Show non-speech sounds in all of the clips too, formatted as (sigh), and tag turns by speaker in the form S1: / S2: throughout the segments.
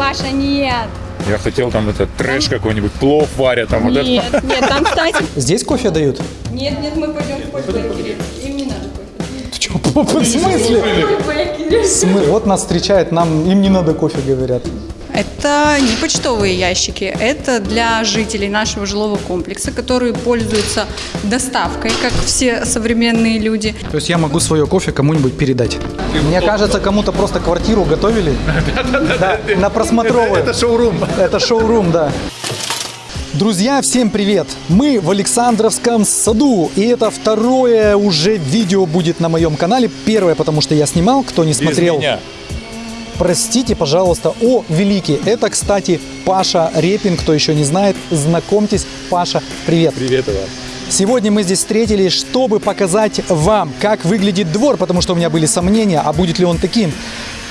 S1: Паша, нет.
S2: Я хотел там это трэш какой-нибудь, плов варят, там вот это.
S1: Нет, нет, там, кстати...
S3: Здесь кофе дают?
S1: Нет, нет, мы пойдем в кофе Бейкери. Им не надо кофе.
S3: Ты чё, в смысле?
S1: Бейкери.
S3: Смы- Вот нас встречают, нам им не надо кофе, говорят.
S4: Это не почтовые ящики, это для жителей нашего жилого комплекса, которые пользуются доставкой, как все современные люди.
S3: То есть я могу свое кофе кому-нибудь передать. Мне кажется, кому-то просто квартиру готовили. (laughs) Да, на просмотровую.
S2: Это шоурум.
S3: Это шоурум, да. Друзья, всем привет! Мы в Александровском саду, и это второе уже видео будет на моем канале. Первое, потому что я снимал, кто не смотрел.
S2: Без меня.
S3: Простите, пожалуйста, о великий. Это, кстати, Паша Репин, кто еще не знает, знакомьтесь. Паша, привет.
S2: Привет, Иван.
S3: Сегодня мы здесь встретились, чтобы показать вам, как выглядит двор, потому что у меня были сомнения, а будет ли он таким.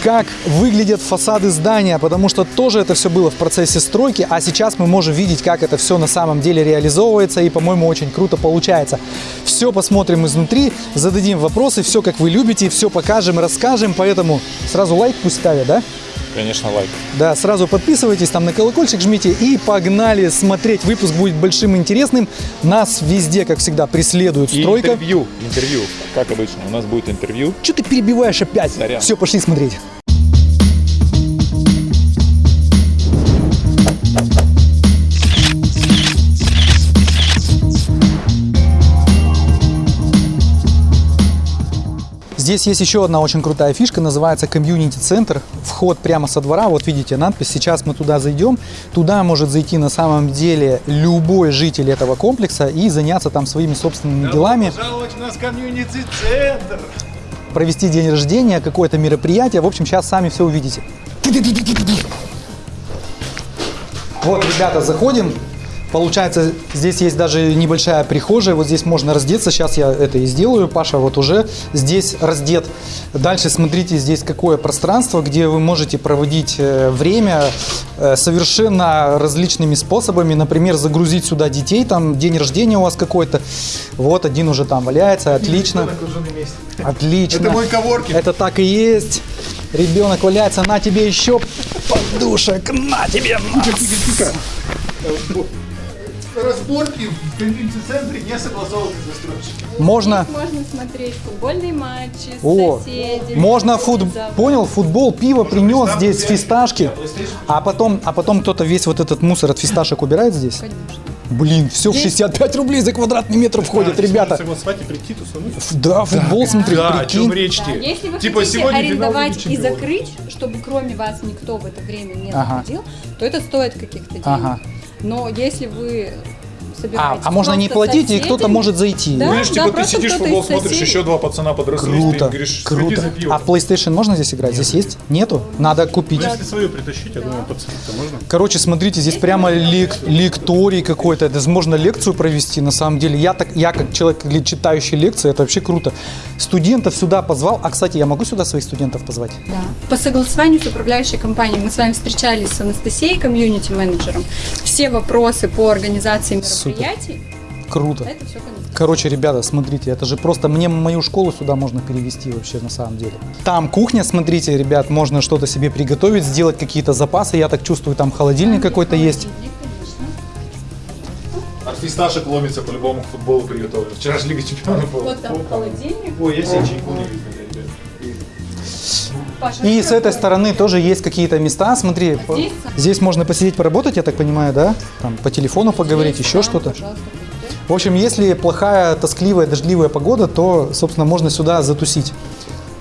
S3: Как выглядят фасады здания, потому что тоже это все было в процессе стройки, а сейчас мы можем видеть, как это все на самом деле реализовывается, и, по-моему, очень круто получается. Все посмотрим изнутри, зададим вопросы, все как вы любите, все покажем, расскажем, поэтому сразу лайк пусть ставят, да?
S2: Конечно, лайк.
S3: Да, сразу подписывайтесь, там на колокольчик жмите и погнали смотреть. Выпуск будет большим и интересным. Нас везде, как всегда, преследует
S2: И
S3: стройка.
S2: интервью. Интервью. Как обычно. У нас будет интервью.
S3: Что ты перебиваешь опять?
S2: Сорян.
S3: Все, пошли смотреть. Здесь есть еще одна очень крутая фишка, называется комьюнити-центр. Вход прямо со двора, вот видите надпись, сейчас мы туда зайдем. Туда может зайти на самом деле любой житель этого комплекса и заняться там своими собственными делами.
S2: Пожаловать у нас комьюнити-центр.
S3: провести день рождения, какое-то мероприятие. В общем, сейчас сами все увидите. Вот, ребята, заходим. Получается, здесь есть даже небольшая прихожая. Вот здесь можно раздеться. Сейчас я это и сделаю. Паша вот уже здесь раздет. Дальше смотрите, здесь какое пространство, где вы можете проводить э, время э, совершенно различными способами. Например, загрузить сюда детей. Там день рождения у вас какой-то. Вот один уже там валяется. Отлично. Отлично.
S2: Это мой коворкинг.
S3: Это так и есть. Ребенок валяется, на тебе еще подушек, на тебе.
S5: Разборки в комьюнити-центре не согласованы с застройщиком.
S3: Можно,
S1: Можно смотреть футбольные матчи с
S3: о,
S1: соседями.
S3: можно фут, понял, футбол, пиво принес здесь фисташки, а потом, а потом кто-то весь вот этот мусор от фисташек убирает здесь. Блин, все в 65 рублей за квадратный метр входит, ребята.
S5: Согласовать и прийти, тусануть.
S3: Да, футбол смотреть,
S5: Да, о чем
S3: прикинь.
S5: речь
S1: Да? Если вы
S5: Типа
S1: хотите арендовать и закрыть, чтобы кроме вас никто в это время не
S3: Ага.
S1: заходил, то это стоит каких-то денег.
S3: Ага.
S1: Но если вы собираетесь
S3: а можно не платить, и кто-то может зайти.
S1: Да,
S5: Видишь,
S1: да,
S5: типа ты
S1: просто
S5: сидишь
S1: кто-то
S5: футбол, смотришь, еще два пацана подросли,
S3: Круто,
S5: ты говоришь,
S3: круто.
S5: за.
S3: А PlayStation можно здесь играть? Здесь есть? Нету? Надо купить.
S5: Если свою притащить, я думаю, пацаны-то можно.
S3: Короче, смотрите, здесь прямо лек- лекторий какой-то. Это можно лекцию провести, на самом деле. Я, так, я как человек, читающий лекции, это вообще круто. Студентов сюда позвал. А, кстати, я могу сюда своих студентов позвать?
S1: Да. По согласованию с управляющей компанией мы с вами встречались с Анастасией, комьюнити-менеджером. Все вопросы по организации
S3: Супер.
S1: Мероприятий,
S3: Круто.
S1: это все Анастасия.
S3: Короче, ребята, смотрите, это же просто мне мою школу сюда можно перевести вообще на самом деле. Там кухня, смотрите, ребят, можно что-то себе приготовить, сделать какие-то запасы. Я так чувствую, там холодильник какой-то есть.
S5: От фисташек ломится по-любому к футболу приготовлен. Вчера же Лига Чемпионов была.
S1: Вот там холодильник.
S5: Ой, я себе чайку не видел, ребят.
S1: Паша,
S3: И с этой стороны тоже есть какие-то места. Смотри, по-
S1: здесь?
S3: здесь можно посидеть, поработать, я так понимаю, да? Там по телефону поговорить,
S1: Здесь,
S3: еще
S1: да,
S3: что-то. В общем, если плохая, тоскливая, дождливая погода, то, собственно, можно сюда затусить.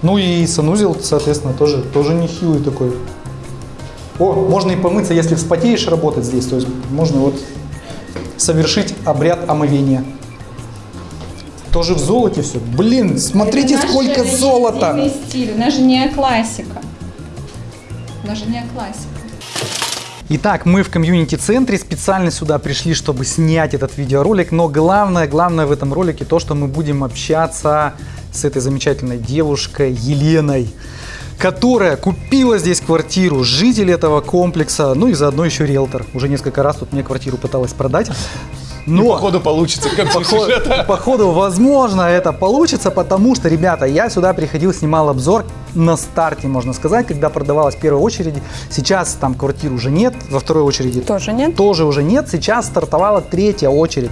S3: Ну и санузел, соответственно, тоже, тоже не хилый такой. О, можно и помыться, если вспотеешь, работать здесь. То есть можно вот совершить обряд омовения. Тоже в золоте все. Блин, смотрите,
S1: Это
S3: сколько золота!
S1: стиль, у нас же не классика. У нас же не классика.
S3: Итак, мы в комьюнити-центре специально сюда пришли, чтобы снять этот видеоролик, но главное, главное в этом ролике то, что мы будем общаться с этой замечательной девушкой Еленой, которая купила здесь квартиру, житель этого комплекса, ну и заодно еще риэлтор. Уже несколько раз тут мне квартиру пыталась продать. Но...
S5: Походу получится, как
S3: Поход- Походу, возможно, это получится, потому что, ребята, я сюда приходил, снимал обзор на старте, можно сказать, когда продавалась в первой очереди. Сейчас там квартир уже нет, во второй очереди
S4: Тоже нет?
S3: тоже уже нет. Сейчас стартовала третья очередь.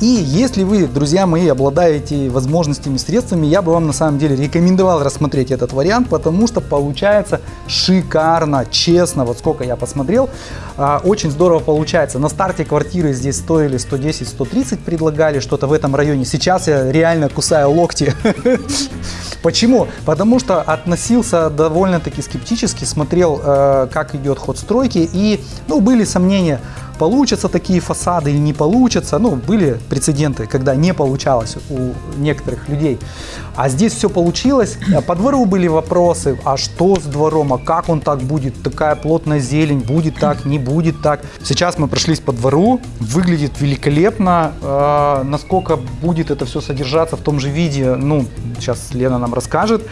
S3: И если вы, друзья мои, обладаете возможностями, средствами, я бы вам на самом деле рекомендовал рассмотреть этот вариант, потому что получается шикарно, честно. Вот сколько я посмотрел, а, очень здорово получается. На старте квартиры здесь стоили 110-130, предлагали что-то в этом районе. Сейчас я реально кусаю локти. (laughs) Почему? Потому что относился довольно-таки скептически, смотрел, э, как идет ход стройки, и ну, были сомнения, получатся такие фасады или не получатся. Ну, были прецеденты, когда не получалось у некоторых людей. А здесь все получилось. По двору были вопросы, а что с двором, а как он так будет, такая плотная зелень, будет так, не будет так. Сейчас мы прошлись по двору, выглядит великолепно. Э, насколько будет это все содержаться в том же виде, ну, сейчас Лена нам расскажет.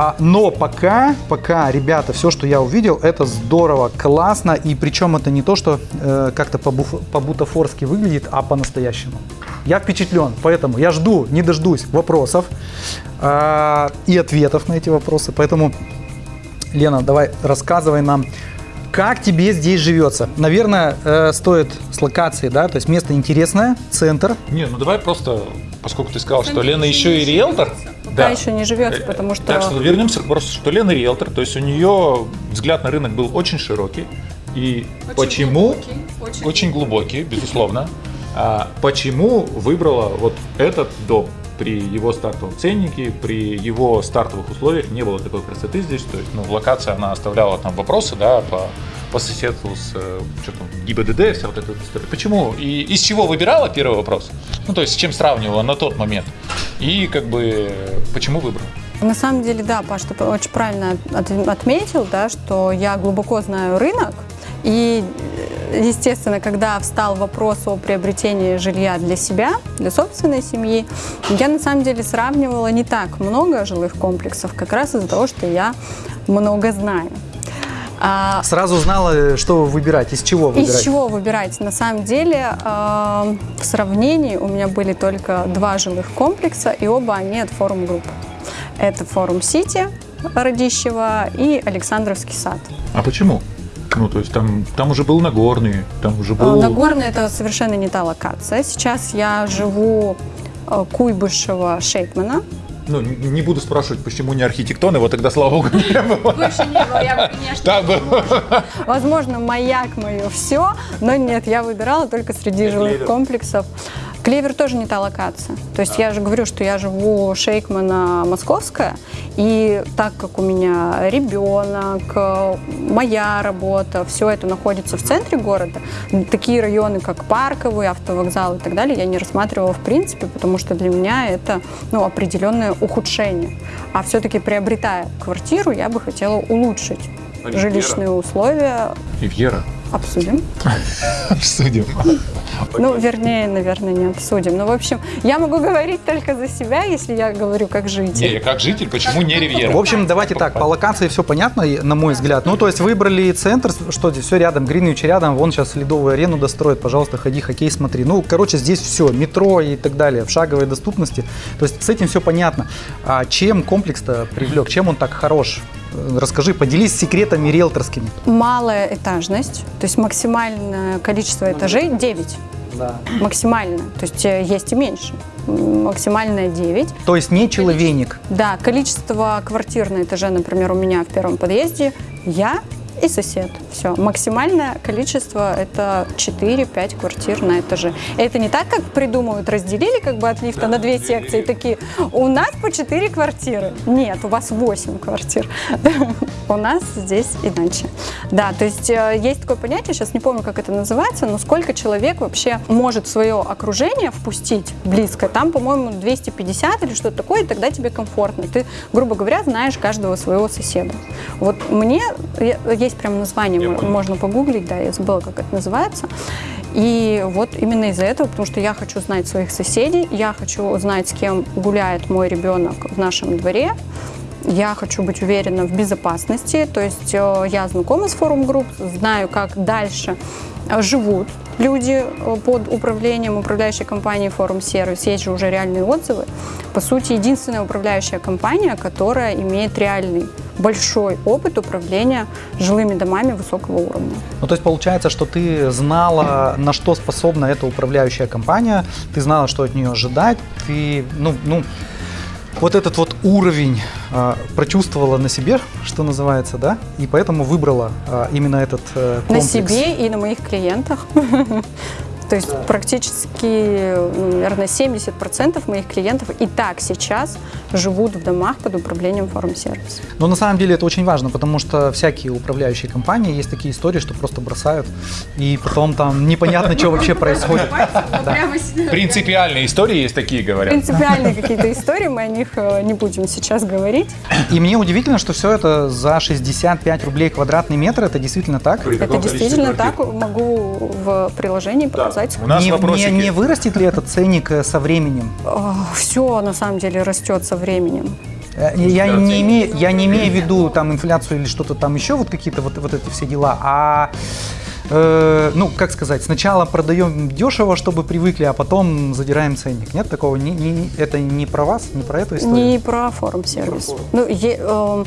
S3: А, но пока, пока, ребята, все, что я увидел, это здорово, классно. И причем это не то, что э, как-то по-бутафорски выглядит, а по-настоящему. Я впечатлен, поэтому я жду, не дождусь вопросов э, и ответов на эти вопросы. Поэтому, Лена, давай рассказывай нам, как тебе здесь живется. Наверное, э, стоит с локацией, да, то есть место интересное, центр.
S2: Не, ну давай просто, поскольку ты сказал, что Лена еще и риэлтор.
S4: Пока еще не живется, потому что...
S2: Так что вернемся к вопросу, что Лена риэлтор, то есть у нее взгляд на рынок был очень широкий. И почему?
S1: глубокий,
S2: очень глубокий, безусловно. А почему выбрала вот этот дом? При его стартовом ценнике, при его стартовых условиях не было такой красоты здесь. То есть, ну, локация, она оставляла там вопросы, да, по, по соседству с э, что там, ГИБДД, вся вот эта история. Почему? И из чего выбирала первый вопрос? Ну, то есть, с чем сравнивала на тот момент? И как бы почему выбрала?
S4: На самом деле, да, Паш, ты очень правильно от- отметил, да, что я глубоко знаю рынок. И, э, естественно, когда встал вопрос о приобретении жилья для себя, для собственной семьи, я на самом деле сравнивала не так много жилых комплексов, как раз из-за того, что я много знаю. А,
S3: Сразу знала, что выбирать, из чего выбирать.
S4: из чего выбирать? На самом деле, э, в сравнении у меня были только два жилых комплекса, и оба они от форум групп. Это форум Сити Радищева и Александровский сад.
S2: А почему? Ну, то есть там, там уже был Нагорный, там уже
S4: Э,
S2: был...
S4: Нагорный это совершенно не та локация. Сейчас я живу э, Куйбышева Шейкмана.
S2: Ну, не буду спрашивать, почему не архитектон, его тогда, слава богу, не было.
S1: Больше не было, я бы, конечно,
S2: было.
S4: Возможно, маяк мое все, но нет, я выбирала только среди жилых комплексов. Клевер тоже не та локация. То есть я же говорю, что я живу Шейкмана Московская, и так как у меня ребенок, моя работа, все это находится в центре города, такие районы, как Парковый, автовокзал и так далее, я не рассматривала в принципе, потому что для меня это ну, определенное ухудшение. А все-таки приобретая квартиру, я бы хотела улучшить
S2: Ривьера.
S4: жилищные условия.
S2: Ривьера.
S4: Обсудим. (laughs)
S2: Обсудим.
S4: Ну, вернее, наверное, не обсудим. Ну, в общем, я могу говорить только за себя, если я говорю как житель.
S2: Не, как житель, почему не Ривьера?
S3: В общем, давайте так, по локации все понятно, на мой взгляд. Ну, то есть выбрали центр, что здесь все рядом, Гринвич рядом, вон сейчас ледовую арену достроят, пожалуйста, ходи, хоккей смотри. Ну, короче, здесь все, метро и так далее, в шаговой доступности. То есть с этим все понятно. А чем комплекс-то привлек, чем он так хорош? Расскажи, поделись секретами риэлторскими.
S4: Малая этажность, то есть максимальное количество этажей 9.
S3: Да.
S4: Максимально. То есть э, есть и меньше. Максимальное 9.
S3: То есть не человейник.
S4: Да, количество квартир на этаже, например, у меня в первом подъезде я и сосед. Все. Максимальное количество это 4-5 квартир на этаже. Это не так, как придумывают, разделили как бы от лифта на две секции, такие, у нас по 4 квартиры. Нет, у вас 8 квартир. (laughs) У нас здесь иначе. Да, то есть э, есть такое понятие, сейчас не помню, как это называется, но сколько человек вообще может в свое окружение впустить близко. Там, по-моему, 250 или что-то такое, и тогда тебе комфортно. Ты, грубо говоря, знаешь каждого своего соседа. Вот мне я- есть прям название,
S2: Я
S4: мо-
S2: понял.
S4: можно погуглить, да, я забыла, как это называется. И вот именно из-за этого, потому что я хочу знать своих соседей, я хочу знать, с кем гуляет мой ребенок в нашем дворе, я хочу быть уверена в безопасности, то есть э, я знакома с форум групп, знаю, как дальше э, живут люди э, под управлением управляющей компании Форум Сервис. Есть же уже реальные отзывы. По сути, единственная управляющая компания, которая имеет реальный большой опыт управления жилыми домами высокого уровня.
S3: Ну, то есть получается, что ты знала, на что способна эта управляющая компания, ты знала, что от нее ожидать, ты, ну, ну, вот этот вот уровень э, прочувствовала на себе, что называется, да, и поэтому выбрала э, именно этот э,
S4: На
S3: комплекс.
S4: себе и на моих клиентах. (laughs) То есть практически, ну, наверное, 70% моих клиентов и так сейчас живут в домах под управлением Форум Сервис.
S3: Но на самом деле это очень важно, потому что всякие управляющие компании, есть такие истории, что просто бросают, и потом там непонятно, что вообще происходит.
S2: Принципиальные истории есть такие, говорят.
S4: Принципиальные какие-то истории, мы о них э, не будем сейчас говорить.
S3: И мне удивительно, что все это за 65 рублей квадратный метр, это действительно так?
S4: Это действительно так, могу в приложении показать.
S2: У нас
S3: не,
S2: вопросики.
S3: не- не вырастет ли этот ценник э, со временем?
S4: Все на самом деле растет со временем.
S3: Э, Я не, имею, я не имею в виду там инфляцию или что-то там еще, вот какие-то вот, вот эти все дела, а э, ну, как сказать, сначала продаем дешево, чтобы привыкли, а потом задираем ценник. Нет такого? Не, не- это не про вас, не про эту историю?
S4: Не про форум сервис. Ну, е- эм,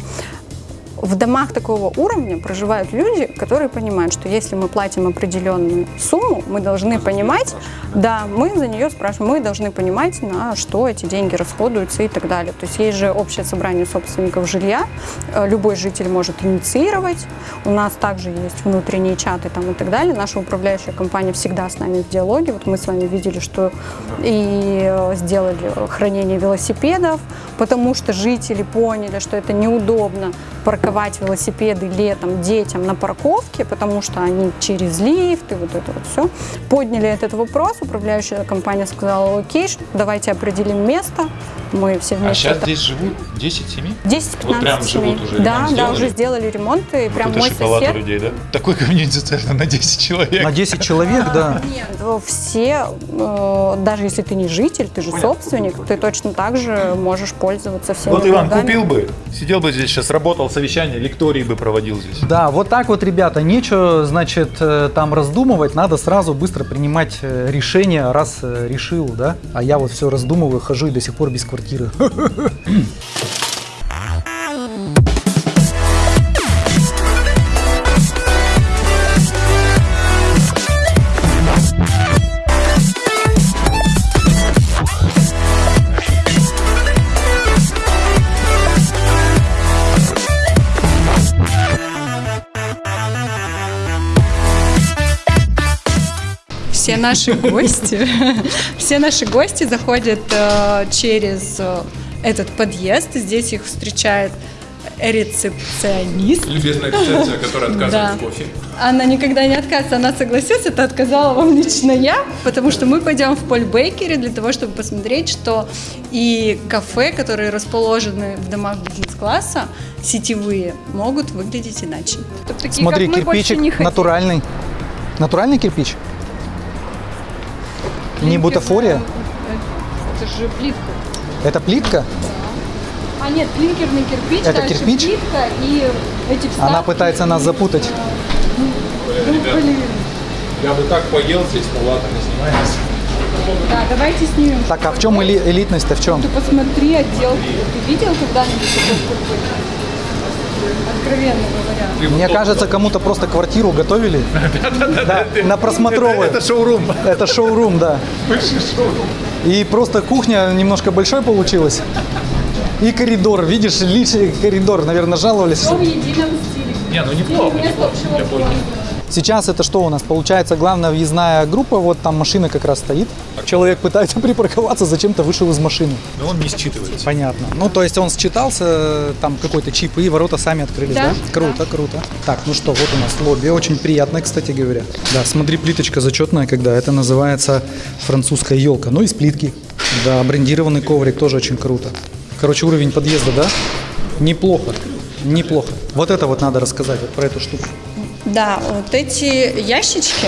S4: в домах такого уровня проживают люди, которые понимают, что если мы платим определенную сумму, мы должны понимать, да, мы за нее спрашиваем, мы должны понимать, на что эти деньги расходуются и так далее. То есть есть же общее собрание собственников жилья, э, любой житель может инициировать, у нас также есть внутренние чаты там и так далее. Наша управляющая компания всегда с нами в диалоге. Вот мы с вами видели, что и э, сделали хранение велосипедов, потому что жители поняли, что это неудобно парковать велосипеды летом детям на парковке, потому что они через лифт и вот это вот все. Подняли этот вопрос, управляющая компания сказала, окей, давайте определим место, мы все
S2: А
S4: вместе
S2: сейчас
S4: это-
S2: здесь живут 10 семей?
S4: 10-15
S2: Вот прям
S4: семей.
S2: живут уже,
S4: Да, да,
S2: сделали?
S4: уже сделали ремонт, и прям
S2: это
S4: мой
S2: шоколад у
S4: сосед
S2: людей, да? Такой комьюнити-центр на 10 человек.
S3: На 10 человек, да.
S4: Нет, э, все, э, даже если ты не житель, ты же собственник, ты точно так же можешь пользоваться всеми
S2: Вот Иван купил бы, сидел бы здесь сейчас, работал совещание, лектории бы проводил здесь.
S3: Да, вот так вот, ребята, нечего, значит, э, там раздумывать, надо сразу быстро принимать э, решение, раз э, решил, да. А я вот все раздумываю, хожу и до сих пор без квартиры. (laughs)
S1: наши (laughs) гости, все наши гости заходят э, через э, этот подъезд. Здесь их встречает рецепционист.
S2: Любезная официация, (laughs) которая отказывает
S1: Да.
S2: в кофе.
S1: Она никогда не отказывается, она согласилась, это отказала вам лично я, потому что мы пойдем в Поль Бейкере для того, чтобы посмотреть, что и кафе, которые расположены в домах бизнес-класса, сетевые, могут выглядеть иначе. Такие,
S3: Смотри,
S1: как мы, больше
S3: кирпичик натуральный. Натуральный кирпич? Не бутафория?
S1: Это же плитка.
S3: Это плитка?
S1: А нет, клинкерный кирпич,
S3: Это
S1: дальше
S3: кирпич?
S1: плитка и эти вставки.
S3: Она пытается нас запутать.
S1: Ну, блин.
S2: Я бы так поел здесь, но ладно, не снимается.
S1: Да, давайте снимем.
S3: Так, а в чем эли- элитность-то, в чем?
S1: Ты посмотри отделку. Ты видел когда-нибудь такой кирпич? Откровенно говоря.
S3: Мне кажется, кому-то просто квартиру готовили. (laughs) Да, на просмотровую.
S2: Это шоурум.
S3: Это шоурум, да. И просто кухня немножко большой получилась. И коридор, видишь, лишний коридор, наверное, жаловались.
S1: Все в едином стиле.
S2: Не, ну неплохо.
S1: Место общего.
S3: Сейчас это что у нас? Получается, главная въездная группа, вот там машина как раз стоит. Человек пытается (laughs) припарковаться, зачем-то вышел из машины.
S2: Но он не считывается.
S3: Понятно. Ну, то есть он считался, там какой-то чип, и ворота сами открылись, да?
S1: Да,
S3: Круто, круто. Так, ну что, вот у нас лобби, очень приятное, кстати говоря. Да, смотри, плиточка зачетная, когда это называется французская елка. Ну, из плитки. Да, брендированный коврик, тоже очень круто. Короче, уровень подъезда, да? Неплохо, неплохо. Вот это вот надо рассказать, вот про эту штуку.
S1: Да, вот эти ящички,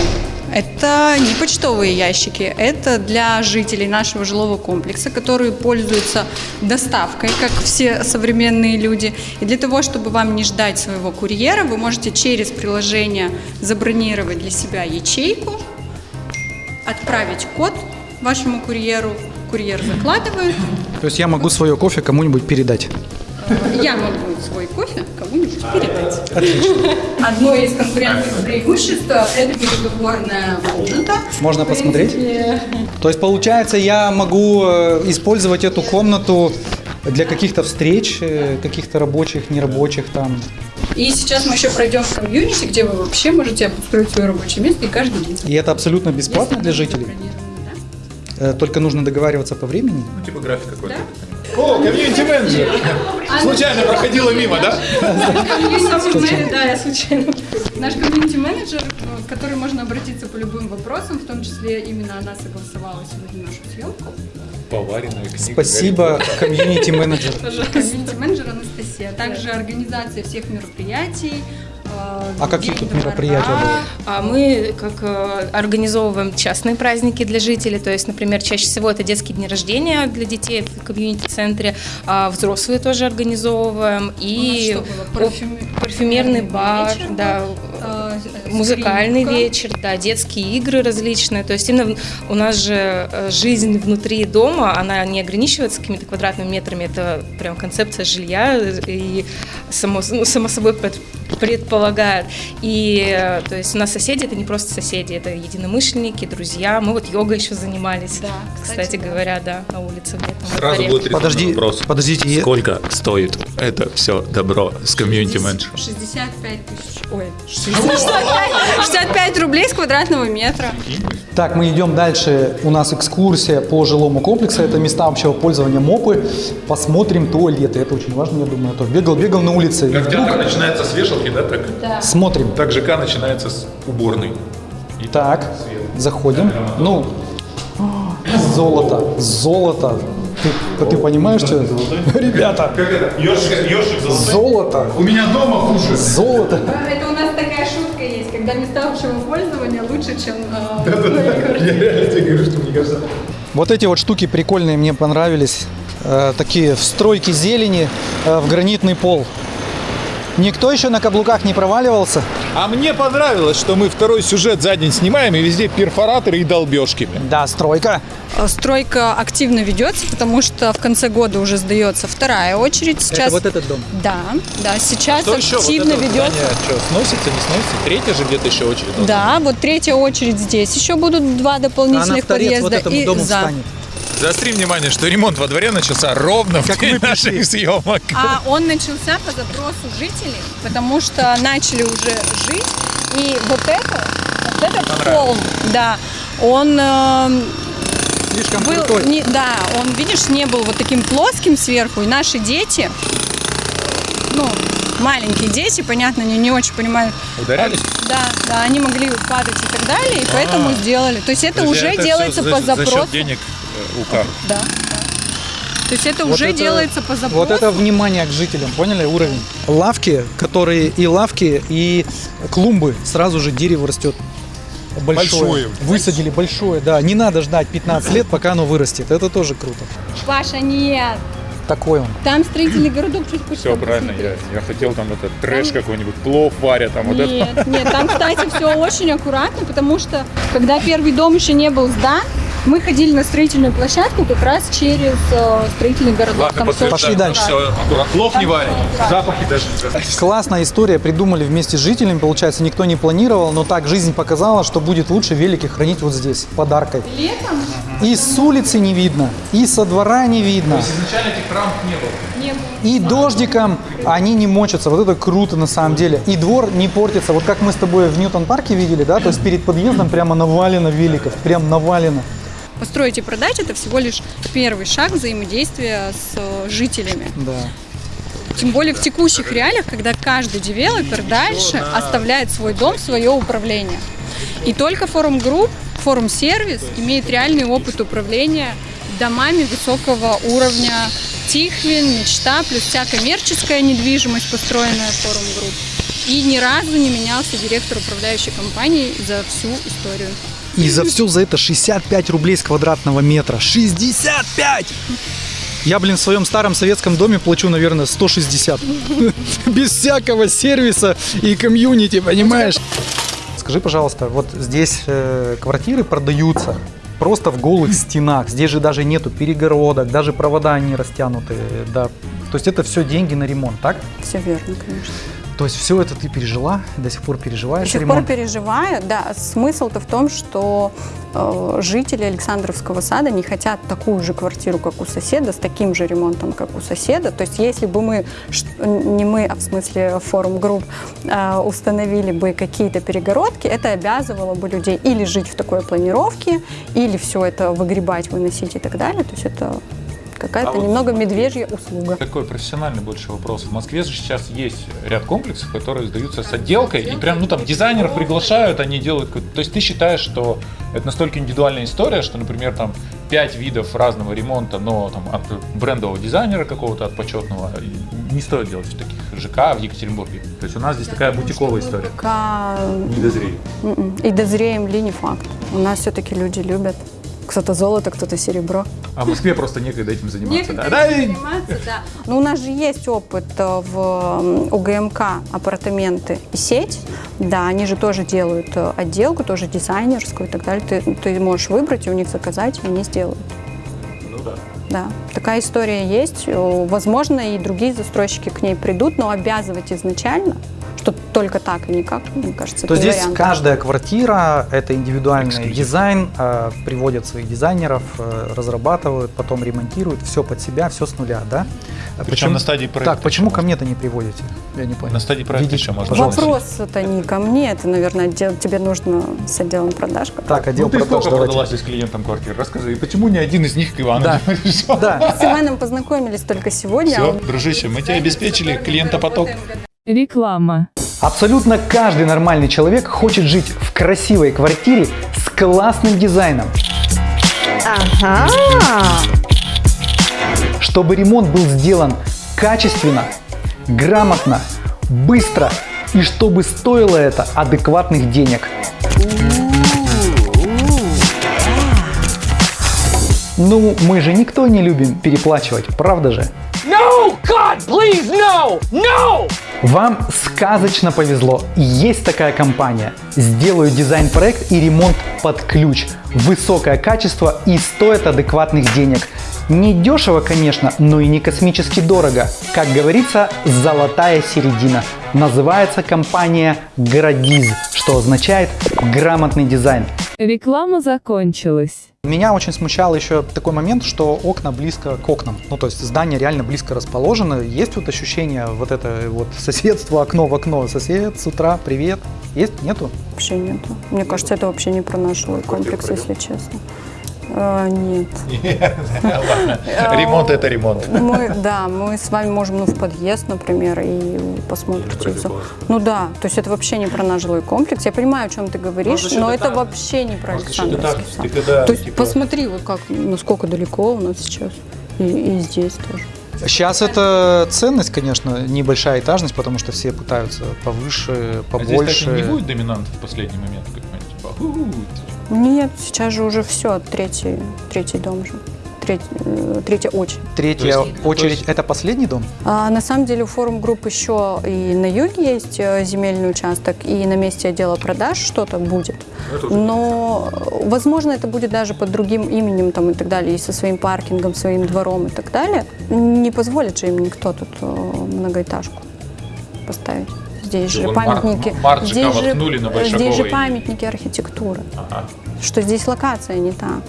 S4: Это не почтовые ящики, это для жителей нашего жилого комплекса, которые пользуются доставкой, как все современные люди. И для того, чтобы вам не ждать своего курьера, вы можете через приложение забронировать для себя ячейку, отправить код вашему курьеру, курьер закладывает,
S3: То есть я могу свое кофе кому-нибудь передать.
S4: Я могу свой кофе кому-нибудь передать. (laughs) Одно из конкурентных преимуществ – это переговорная комната.
S3: Можно посмотреть? То есть получается, я могу э, использовать эту комнату для каких-то встреч, э, каких-то рабочих, нерабочих там.
S4: И сейчас мы еще пройдем в комьюнити, где вы вообще можете обустроить свое рабочее место и каждый день.
S3: И это абсолютно бесплатно
S4: Если
S3: для жителей.
S4: да.
S3: Э, Только нужно договариваться по времени.
S2: Ну, типа график какой-то.
S6: О, комьюнити-менеджер. Случайно проходила мимо, да?
S4: Да, я случайно. Наш комьюнити-менеджер, э, к которой можно обратиться по любым вопросам, в том числе именно она согласовала сегодня нашу съемку.
S2: Поваренная книга.
S3: Спасибо, комьюнити-менеджер.
S4: Комьюнити-менеджер Анастасия. Также организация всех мероприятий.
S3: А какие тут мероприятия будут?
S7: А Мы как э, организовываем частные праздники для жителей, то есть, например, чаще всего это детские дни рождения для детей в комьюнити-центре, а взрослые тоже организовываем, и парфюмерный бар, да, музыкальный
S4: скрипка.
S7: вечер, да, детские игры различные. То есть именно у нас же э, жизнь внутри дома, она не ограничивается какими-то квадратными метрами, это прям концепция жилья и само, ну, само собой пред- предполагает. И э, то есть у нас соседи это не просто соседи, это единомышленники, друзья. Мы вот йогой еще занимались,
S4: Да,
S7: кстати,
S4: кстати, да.
S7: говоря, да, на улице
S2: Сразу будет
S3: Подожди,
S2: вопрос.
S3: подождите,
S2: Сколько стоит это все добро с комьюнити-менеджером?
S4: 65 тысяч. Ой, 65, 65 рублей с квадратного метра.
S3: Так, мы идем дальше. У нас экскурсия по жилому комплексу. Это места общего пользования МОПы. Посмотрим туалеты. Это очень важно, я думаю. А то бегал, бегал на улице.
S2: Как
S3: вдруг
S2: театр начинается с вешалки, да, так?
S3: Смотрим.
S2: Так ЖК начинается с уборной. И
S3: Так, заходим. Ну, золото, золото. Ты, ты понимаешь, что это? (laughs) Ребята,
S2: Как это? Ёжик, ёжик
S3: золото,
S2: У меня дома хуже.
S3: золото.
S4: Это шутка есть, когда места общего пользования лучше, чем... э,
S2: Я реально тебе говорю, что мне кажется.
S3: Вот эти вот штуки прикольные мне понравились. Э, такие встройки зелени э, в гранитный пол. Никто еще на каблуках не проваливался?
S6: А мне понравилось, что мы второй сюжет за день снимаем, и везде перфораторы и долбежки.
S3: Да, стройка.
S4: Э, Стройка активно ведется, потому что в конце года уже сдается вторая очередь. Сейчас...
S3: Это вот этот дом.
S4: Да, да, сейчас
S6: Что еще? Вот
S4: активно
S6: это вот
S4: ведется.
S6: здание что, сносится, не сносится? Третья же где-то еще очередь.
S4: Да, вот третья очередь здесь. Еще будут два
S3: А она
S4: дополнительных
S3: торец
S4: подъезда
S3: вот этому
S4: и
S3: дому
S4: за.
S3: встанет.
S6: Заостри внимание, что ремонт во дворе начался ровно в
S3: Как
S6: день
S3: мы пришли.
S6: наших съемок.
S4: А он начался по запросу жителей, потому что начали уже жить. И вот это, вот этот холм, да, он э,
S3: Слишком
S4: был,
S3: крутой.
S4: не- да, он, видишь, не был вот таким плоским сверху. И наши дети, ну, маленькие дети, понятно, не, не очень понимают.
S6: Ударялись?
S4: Да, да, они могли падать и так далее, и поэтому сделали. То есть это уже
S6: а это
S4: делается по
S6: за, За
S4: запросу.
S6: счет денег э, УК.
S4: Да. То есть это
S3: Вот
S4: уже
S3: это-
S4: делается по запросу.
S3: Вот это внимание к жителям, поняли уровень? Лавки, которые и лавки, и клумбы, сразу же дерево растет. Большое.
S6: Большое.
S3: Высадили большое, да. Не надо ждать 15 лет, пока оно вырастет. Это тоже круто.
S4: Паша, нет.
S3: Такой он.
S4: Там строительный городок чуть
S2: Все правильно, я, я хотел там этот трэш какой-нибудь, плов варят, там вот это.
S4: Нет, нет, там, кстати, все очень аккуратно, потому что, когда первый дом еще не был сдан, мы ходили на строительную площадку как раз через э, строительный городок.
S2: Ладно,
S4: Там.
S3: Пошли дальше.
S2: Все. Плов не варят, запахи даже не
S3: Классная история, придумали вместе с жителями, получается, никто не планировал, но так жизнь показала, что будет лучше велики хранить вот здесь, подаркой.
S4: Летом
S3: И с улицы не видно, и со двора не видно,
S2: Изначально этих рамок не было.
S4: не было.
S3: и дождиком они не мочатся. Вот это круто на самом деле. И двор не портится. Вот как мы с тобой в Ньютон-парке видели, да, то есть перед подъездом прямо навалено великов, прям навалено.
S4: Построить и продать это всего лишь первый шаг взаимодействия с э, жителями.
S3: Да.
S4: Тем более в текущих реалиях, когда каждый девелопер дальше оставляет свой дом, свое управление. И только форум групп, форум сервис имеет реальный опыт управления домами высокого уровня. Тихвин, мечта, плюс вся коммерческая недвижимость, построенная форум групп.
S1: И ни разу не менялся директор управляющей компании за всю историю.
S3: И за все за это 65 рублей с квадратного метра. 65! Я, блин, в своем старом советском доме плачу, наверное, 160. (laughs) Без всякого сервиса и комьюнити, понимаешь? Скажи, пожалуйста, вот здесь э, квартиры продаются просто в голых стенах. Здесь же даже нету перегородок, даже провода не растянуты. Да. То есть это все деньги на ремонт, так?
S4: Все верно, конечно.
S3: То есть все это ты пережила, до сих пор переживаешь
S4: До сих
S3: ремонт?
S4: пор переживаю, да. Смысл-то в том, что э, жители Александровского сада не хотят такую же квартиру, как у соседа, с таким же ремонтом, как у соседа. То есть если бы мы, не мы, а в смысле форум групп, э, установили бы какие-то перегородки, это обязывало бы людей или жить в такой планировке, или все это выгребать, выносить и так далее. То есть это какая-то
S2: А вот
S4: немного
S2: смотри,
S4: медвежья услуга.
S2: Такой профессиональный больше вопрос. В Москве же сейчас есть ряд комплексов, которые сдаются с отделкой, и прям, ну там, дизайнеров приглашают, они делают... То есть ты считаешь, что это настолько индивидуальная история, что, например, там, пять видов разного ремонта, но там от брендового дизайнера какого-то, от почетного, не стоит делать в таких ЖК в Екатеринбурге. То есть у нас здесь такая бутиковая история.
S4: Пока
S2: Не дозреет.
S4: М-м. И дозреем ли не факт. У нас все-таки люди любят. Кто-то золото, кто-то серебро.
S2: А в Москве просто некогда этим заниматься.
S1: Некогда
S2: да? И-
S1: заниматься, да.
S4: Но у нас же есть опыт э, в УГМК апартаменты и сеть. Да, они же тоже делают э, отделку, тоже дизайнерскую и так далее. Ты, ты можешь выбрать и у них заказать, и они сделают.
S2: Ну да.
S4: Да, такая история есть. Э, Возможно, и другие застройщики к ней придут, но обязывать изначально, что только так и никак, мне кажется,
S3: То здесь
S4: вариант.
S3: каждая квартира это индивидуальный
S2: Эксклюзив.
S3: дизайн, э, приводят своих дизайнеров, э, разрабатывают, потом ремонтируют, все под себя, все с нуля, да? А
S2: Причем на стадии проекта
S3: Так, почему ко мне-то не приводите? Я не понял.
S2: На стадии проекта
S3: Введите,
S2: еще можно.
S3: пожалуйста.
S4: Вопрос это не ко мне, это, наверное, отдел- тебе нужно с отделом продаж. как
S3: Так, отдел
S2: Ну ты
S3: продаж,
S2: сколько
S3: давайте.
S2: продала здесь клиентам квартир? Расскажи, и почему ни один из них к Ивану
S3: Да. (laughs)
S2: не пришел?
S3: Да,
S4: С Иваном познакомились только сегодня. а
S2: Все,
S4: он-
S2: дружище, мы тебе обеспечили клиентопоток.
S8: Реклама.
S3: Абсолютно каждый нормальный человек хочет жить в красивой квартире с классным дизайном. Чтобы ремонт был сделан качественно, грамотно, быстро и чтобы стоило это адекватных денег. Ну, мы же никто не любим переплачивать, правда же?
S9: No! God, please, no! No!
S3: Вам сказочно повезло. Есть такая компания. Сделаю дизайн-проект и ремонт под ключ. Высокое качество и стоит адекватных денег. Не дешево, конечно, но и не космически дорого. Как говорится, золотая середина. Называется компания Градиз, что означает грамотный дизайн.
S8: Реклама закончилась.
S3: Меня очень смущал еще такой момент, что окна близко к окнам. Ну, то есть здание реально близко расположено. Есть вот ощущение вот это вот соседство, окно в окно. Сосед с утра, привет. Есть? Нету?
S4: Вообще нету. Мне кажется, это вообще не про наш жилой комплекс, если честно. А, нет. (laughs)
S2: Ладно, ремонт это ремонт.
S4: Мы, да, мы с вами можем ну, в подъезд, например, и посмотрите. всё. Ну да, то есть это вообще не про наш жилой комплекс. Я понимаю, о чем ты говоришь,
S2: Может,
S4: но это
S2: так.
S4: вообще не про
S2: так,
S4: Александровский сад.
S2: ты когда,
S4: То есть
S2: типа-
S4: посмотри, вот как, насколько далеко у нас сейчас. И, и здесь тоже.
S3: Сейчас это ценность, конечно, небольшая этажность, потому что все пытаются повыше,
S2: А здесь,
S3: побольше.
S2: кстати, не будет доминант в последний момент какой-нибудь? Типа.
S4: Нет, сейчас же уже все, третий, третий дом же. Треть- э, третья очередь.
S3: Третья
S2: есть-
S3: очередь
S2: есть-
S3: это последний дом?
S4: А, на самом деле у форум групп еще и на юге есть э, земельный участок, и на месте отдела продаж что-то будет. Но, э, возможно, это будет даже под другим именем там, и так далее, и со своим паркингом, своим двором и так далее. Не позволит же им никто тут многоэтажку поставить. Здесь же
S2: Мар-
S4: памятники,
S2: Марчика
S4: здесь, же,
S2: на
S4: здесь же памятники архитектуры,
S2: Ага.
S4: что здесь локация не та.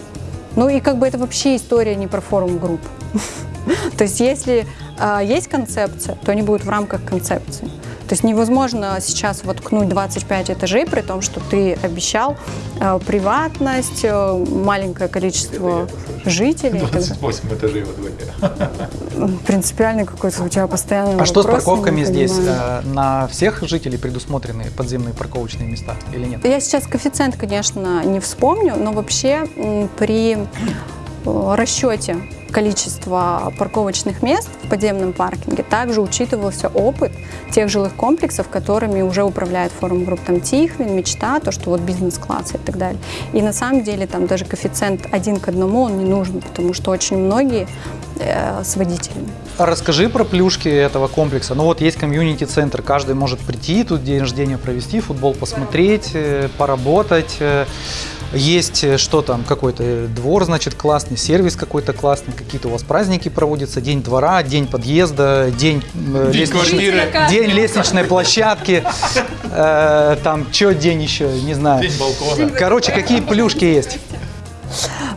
S4: Ну и как бы это вообще история не про форум групп. (laughs) То есть если а, есть концепция, то они будут в рамках концепции. То есть невозможно сейчас воткнуть 25 этажей, при том, что ты обещал э, приватность, э, маленькое количество жителей. и так далее.
S2: 28 этажей во дворе.
S4: Принципиальный какой-то у тебя постоянный
S3: А что с
S4: вопрос, я не
S3: парковками здесь? Э, На всех жителей предусмотрены подземные парковочные места или нет?
S4: Я сейчас коэффициент, конечно, не вспомню, но вообще при э, расчете количество парковочных мест в подземном паркинге, также учитывался опыт тех жилых комплексов, которыми уже управляет форум групп там Тихвин, Мечта, то, что вот бизнес-классы и так далее. И на самом деле там даже коэффициент один к одному он не нужен, потому что очень многие э, с водителями.
S3: А Расскажи про плюшки этого комплекса. Ну вот есть комьюнити-центр, каждый может прийти, тут день рождения провести, футбол посмотреть, э, поработать. Э, Есть э, что там, какой-то двор, значит, классный, сервис какой-то классный, какие-то у вас праздники проводятся, день двора, день подъезда, день, э,
S2: День
S3: лестничной- день лестничной площадки, э, там, что день еще, не знаю.
S2: День балкона.
S3: Короче, какие плюшки есть?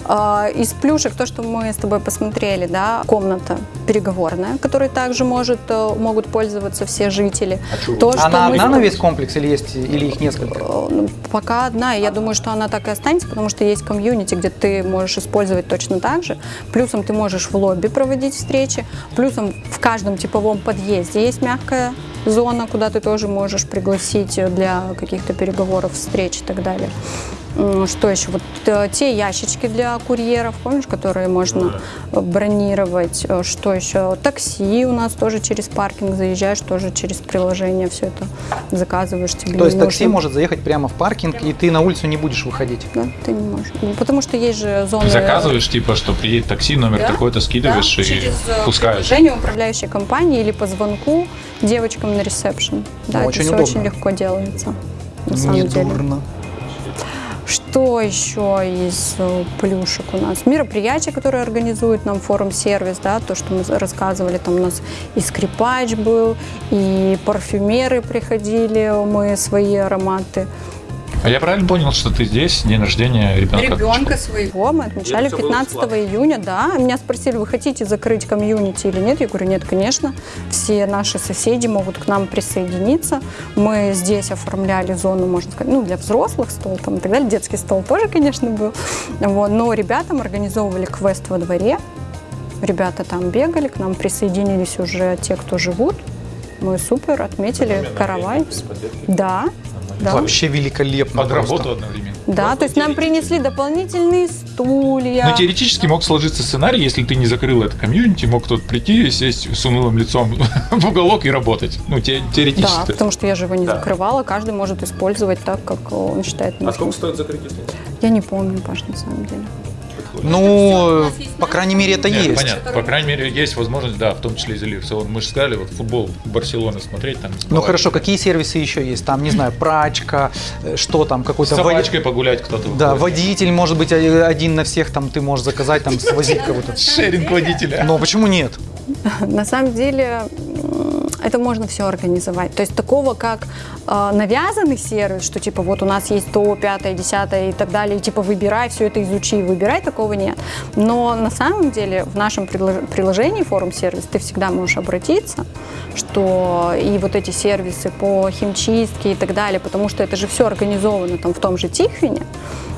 S4: А, Из плюшек, то, что мы с тобой посмотрели, да, комната переговорная, которой также может, э, могут пользоваться все жители. То, что
S3: Она
S4: мы
S3: одна на весь комплекс или есть, или их несколько?
S4: Э, ну, Пока одна, и я думаю, что она так и останется, потому что есть комьюнити, где ты можешь использовать точно так же. Плюсом ты можешь в лобби проводить встречи, плюсом в каждом типовом подъезде есть мягкая зона, куда ты тоже можешь пригласить для каких-то переговоров, встреч и так далее. Что еще? Вот э, те ящички для курьеров, помнишь, которые можно бронировать. Э, Что еще? Такси у нас тоже через паркинг заезжаешь, тоже через приложение все это заказываешь. Тебе
S3: То есть
S4: не
S3: такси
S4: нужно-
S3: может заехать прямо в паркинг, и ты на улицу не будешь выходить.
S4: да, ты не можешь. Ну, Потому что есть же зоны...
S2: Заказываешь, типа, что приедет такси, номер
S4: Да,
S2: такой-то скидываешь
S4: да,
S2: и
S4: через э,
S2: пускаешь.
S4: приложение управляющей компании или по звонку девочкам на ресепшн. Да,
S3: Ну,
S4: это
S3: очень
S4: все
S3: удобно.
S4: очень легко делается. На самом деле.
S3: Недурно.
S4: Что еще из э, плюшек у нас? Мероприятия, которые организует нам форум-сервис, да, то, что мы рассказывали, там у нас и скрипач был, и парфюмеры приходили, мы свои ароматы.
S2: А я правильно понял, что ты здесь, день рождения ребенка?
S1: Ребенка своего.
S4: Его мы отмечали
S2: Это всё было
S4: 15 июня, да. Меня спросили, вы хотите закрыть комьюнити или нет? Я говорю, нет, конечно. Все наши соседи могут к нам присоединиться. Мы здесь оформляли зону, можно сказать, ну, для взрослых стол там и так далее. Детский стол тоже, конечно, был. Вот. Но ребятам организовывали квест во дворе. Ребята там бегали, к нам присоединились уже те, кто живут. Мы супер, отметили каравай. Да, да.
S3: Вообще великолепно.
S2: Под
S3: просто.
S2: работу одновременно.
S4: Да, то есть нам принесли дополнительные стулья.
S2: Но теоретически мог сложиться сценарий, если ты не закрыл это комьюнити, мог кто-то прийти и сесть с унылым лицом (laughs) в уголок и работать. Ну, те-
S4: Да,
S2: теоретически.
S4: потому что я же его не
S2: Да.
S4: закрывала, каждый может использовать так, как он считает нужным.
S2: стоит закрытие?
S4: Я не помню, Паш, на самом деле.
S3: Ну, по крайней мере, это
S2: Нет,
S3: есть.
S2: понятно. По крайней мере, есть возможность, да, в том числе изолироваться. Мы же сказали, вот футбол Барселоны смотреть там.
S3: Ну хорошо, какие сервисы еще есть? Там, не знаю, прачка, э, что там,
S2: С
S3: какой-то вод-
S2: собачкой погулять кто-то.
S3: Да, водитель, может быть, один на всех, там ты можешь заказать, там свозить кого-то.
S2: Шеринг водителя.
S3: Но почему нет?
S4: На самом деле это можно все организовать. То есть такого, как э, навязанный сервис, что типа вот у нас есть то, пятое, десятое и так далее, и типа выбирай, все это изучи, выбирай, такого нет. Но на самом деле в нашем приложении форум-сервис ты всегда можешь обратиться, что и вот эти сервисы по химчистке и так далее, потому что это же все организовано там в том же Тихвине,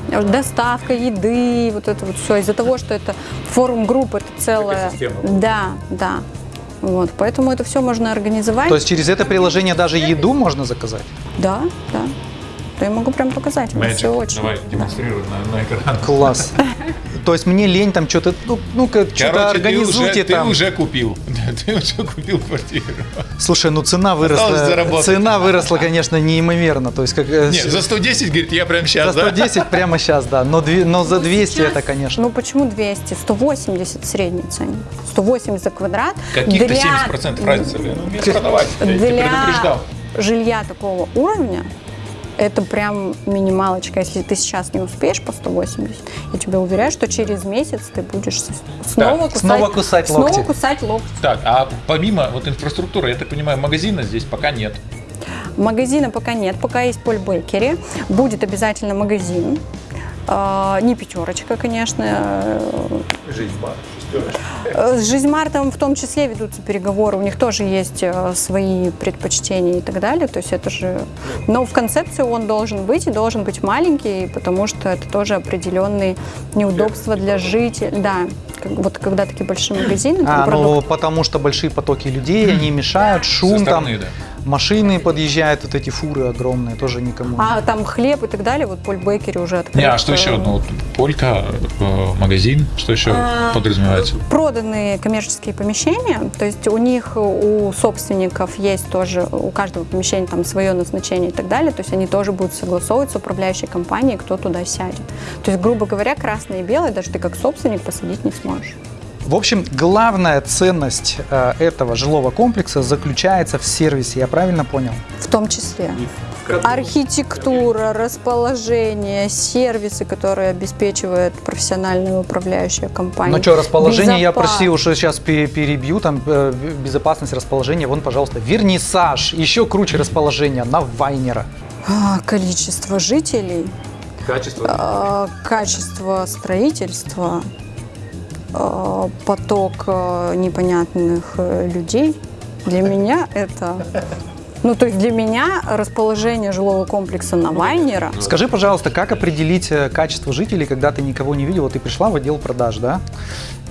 S4: доставка еды, вот это вот все из-за того, что это форум групп, это целое.
S2: Экосистема.
S4: Да, да. Вот, поэтому это все можно организовать.
S3: То есть через это приложение даже еду можно заказать?
S4: Да, да. То я могу прям показать.
S2: Magic.
S4: Все очень.
S2: Давай, демонстрируй на, на экран.
S3: Класс. (laughs) То есть мне лень там что-то, ну, ну-ка, что-то организуйте
S2: ты уже,
S3: там.
S2: Ты уже купил. (laughs) Ты уже купил квартиру.
S3: Слушай, ну цена выросла. Цена выросла, конечно, неимоверно. То есть как э,
S2: Нет, за 110, говорит, я прям
S3: за
S2: сейчас, да?
S3: 110 (laughs) прямо сейчас, да. Но, две- но за 200 это, конечно.
S4: Ну почему 200? 180 средний ценник. 180 за квадрат.
S2: Каких-то
S4: Для-
S2: 70% разница. блин. Ну, продавать. Я тебя
S4: Для
S2: предупреждал.
S4: жилья такого уровня это прям минималочка. Если ты сейчас не успеешь по 180, я тебе уверяю, что через месяц ты будешь снова кусать,
S3: снова кусать
S4: снова
S3: локти.
S4: кусать локти.
S2: Так, а помимо вот инфраструктуры, я так понимаю, магазина здесь пока нет.
S4: Магазина пока нет, пока есть Поль Бейкери. Будет обязательно магазин. А, Не пятерочка, конечно.
S2: Жизнь бар,
S4: С Жизмартом в том числе ведутся переговоры. У них тоже есть э, свои предпочтения и так далее. То есть это же... Но в концепции он должен быть и должен быть маленький, потому что это тоже определенные неудобства для жителей. Да, вот когда такие большие магазины, там
S3: А, ну потому что большие потоки людей, они мешают,
S2: Со
S3: шум там.
S2: стороны, да.
S3: Машины подъезжают, вот эти фуры огромные, тоже никому.
S4: А там хлеб и так далее, вот Поль Бейкери уже открыт.
S2: Не, а что еще? Ну, Полька, э, магазин, что еще
S4: А,
S2: подразумевается?
S4: проданные коммерческие помещения, то есть у них, у собственников есть тоже, у каждого помещения там свое назначение и так далее, то есть они тоже будут согласовывать с управляющей компанией, кто туда сядет. То есть, грубо говоря, красное и белое даже ты как собственник посадить не сможешь.
S3: В общем, главная ценность э, этого жилого комплекса заключается в сервисе, я правильно понял?
S4: В том числе. Архитектура, расположение, сервисы, которые обеспечивает профессиональная управляющая компания.
S3: Ну что, расположение, я
S4: Безопа-
S3: прости, уже сейчас перебью, там э, безопасность расположения, вон, пожалуйста, вернисаж, еще круче расположение на Вайнера.
S4: А, количество жителей,
S2: Качество.
S4: а, качество строительства, поток а, непонятных э, людей. Для меня это... Ну, то есть для меня расположение жилого комплекса на Вайнера
S3: Скажи, пожалуйста, как определить э, качество жителей, когда ты никого не видел? Вот ты пришла в отдел продаж, да,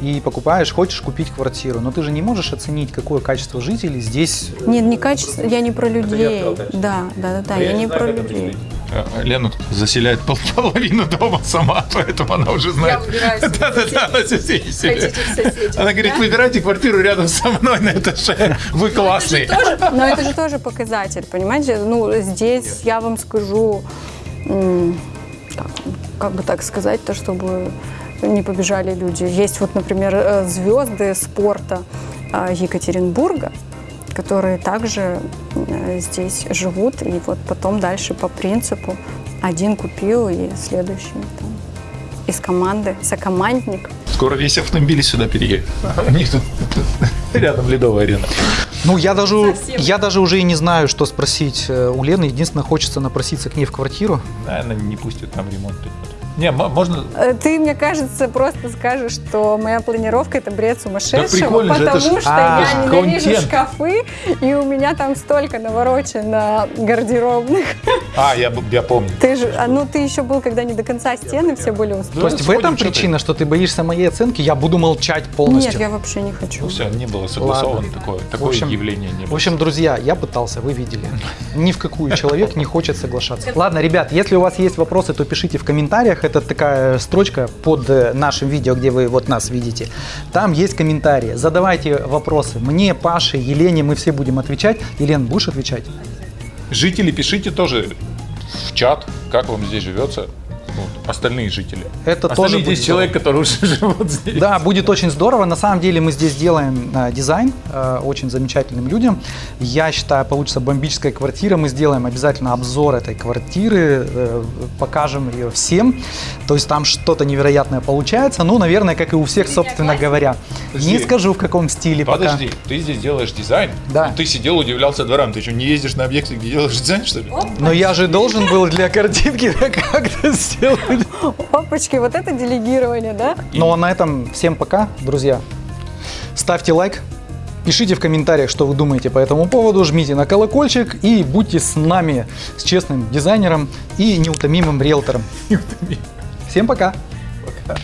S3: и покупаешь, хочешь купить квартиру, но ты же не можешь оценить, какое качество жителей здесь.
S4: Нет, не качество, я не про людей. Да, да, да, да, я не про людей.
S2: Э, Лена тут заселяет пол- половину дома сама, (laughs) поэтому она уже знает. Да-да-да, (laughs) она соседей селит. Она говорит, выбирайте квартиру рядом со мной на этаже. Вы классные.
S4: Но это же тоже показатель, понимаете? Ну, здесь я вам скажу, как бы так сказать, то, чтобы не побежали люди. Есть вот, например, э, звезды спорта э, Екатеринбурга, которые также э, здесь живут, и вот потом дальше по принципу один купил, и следующий там, из команды, сокомандник.
S2: Скоро весь автомобиль сюда переедет. У них тут (laughs) рядом ледовая арена.
S3: Ну, я даже, я даже уже и не знаю, что спросить э, у Лены. Единственное, хочется напроситься к ней в квартиру.
S2: Наверное, не пустит там ремонт. Не, можно...
S4: Э, Ты, мне кажется, просто скажешь, что моя планировка это бред сумасшедшего,
S2: же, это
S4: потому
S2: ж-
S4: что
S3: А,
S4: я ненавижу
S2: контент.
S4: шкафы, и у меня там столько наворочено гардеробных.
S2: А, я, я помню.
S4: Ты же, а, ну ты еще был, когда не до конца стены все были устроены.
S3: То есть в этом причина, что ты боишься моей оценки, я буду молчать полностью.
S4: Нет, я вообще не хочу.
S2: Все, не было согласовано
S3: Ладно.
S2: такое.
S3: В
S2: Такое
S3: общем-
S2: явление не было.
S3: В общем, друзья, я пытался, вы видели. Ни в какую человек не хочет соглашаться. Ладно, ребят, если у вас есть вопросы, то пишите в комментариях. Это такая строчка под э, нашим видео, где вы вот нас видите. Там есть комментарии. Задавайте вопросы. Мне, Паше, Елене, мы все будем отвечать. Елена, будешь отвечать?
S2: Жители, пишите тоже в чат, как вам здесь живется. Ну, остальные жители.
S3: Это
S2: Остальные
S3: тоже будет
S2: 10 человек, которые уже (laughs) живут здесь.
S3: Да, будет очень здорово. На самом деле мы здесь делаем э, дизайн э, очень замечательным людям. Я считаю, получится бомбическая квартира. Мы сделаем обязательно обзор этой квартиры, э, покажем ее всем. То есть там что-то невероятное получается. Ну, наверное, как и у всех, собственно говоря.
S2: Подожди.
S3: Не скажу, в каком стиле пока.
S2: Подожди, ты здесь делаешь дизайн?
S3: Да.
S2: Ты сидел, удивлялся дворам. Ты что, не ездишь на объекты, где делаешь дизайн, что ли?
S3: Но я же должен был для картинки (laughs) как-то сделать. (laughs)
S4: Опачки, вот это делегирование, да?
S3: Ну а на этом всем пока, друзья. Ставьте лайк, пишите в комментариях, что вы думаете по этому поводу, жмите на колокольчик и будьте с нами, с честным дизайнером и неутомимым риэлтором. (laughs) Всем пока!
S2: Пока.